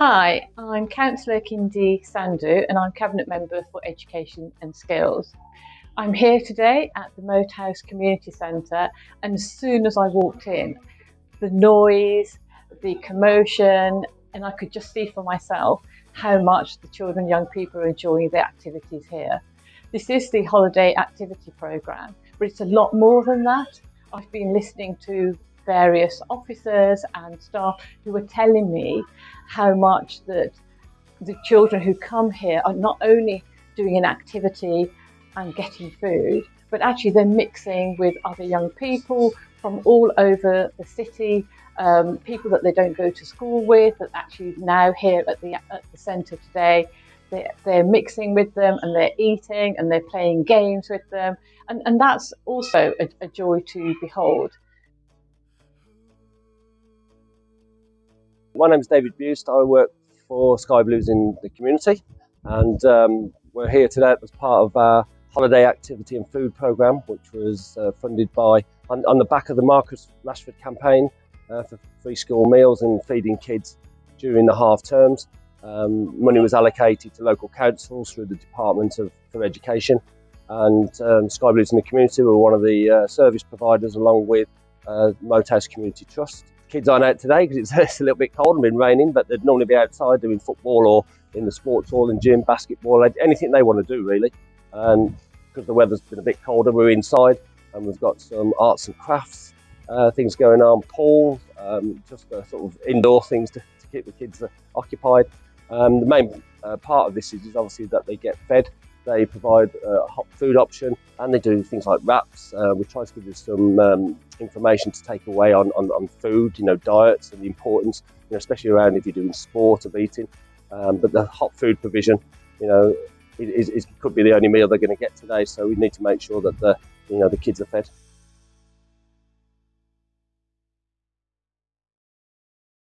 Hi, I'm Councillor Kindy Sandhu and I'm Cabinet Member for Education and Skills. I'm here today at the Moat House Community Centre and as soon as I walked in, the noise, the commotion, and I could just see for myself how much the children and young people are enjoying the activities here. This is the holiday activity programme, but it's a lot more than that. I've been listening to various officers and staff who are telling me how much that the children who come here are not only doing an activity and getting food, but actually they're mixing with other young people from all over the city, um, people that they don't go to school with, that actually now here at the, at the centre today, they're, they're mixing with them and they're eating and they're playing games with them. And, and that's also a, a joy to behold. My name is David Buist. I work for Sky Blues in the community, and um, we're here today as part of our holiday activity and food programme, which was uh, funded by on, on, the back of the Marcus Rashford campaign uh, for free school meals and feeding kids during the half terms. Um, money was allocated to local councils through the Department of for Education, and um, Sky Blues in the community were one of the uh, service providers along with uh, Moat Community Trust kids aren't out today because it's, it's, a little bit cold and been raining, but they'd normally be outside doing football or in the sports hall and gym, basketball, anything they want to do really. And because the weather's been a bit colder, we're inside and we've got some arts and crafts uh, things going on, pool, um, just uh, sort of indoor things to, to keep the kids occupied. Um, the main uh, part of this is, is obviously that they get fed they provide a hot food option and they do things like wraps. Uh, we try to give you some um, information to take away on, on, on, food, you know, diets and the importance, you know, especially around if you're doing sport of eating. Um, but the hot food provision, you know, is, is, could be the only meal they're going to get today. So we need to make sure that the, you know, the kids are fed.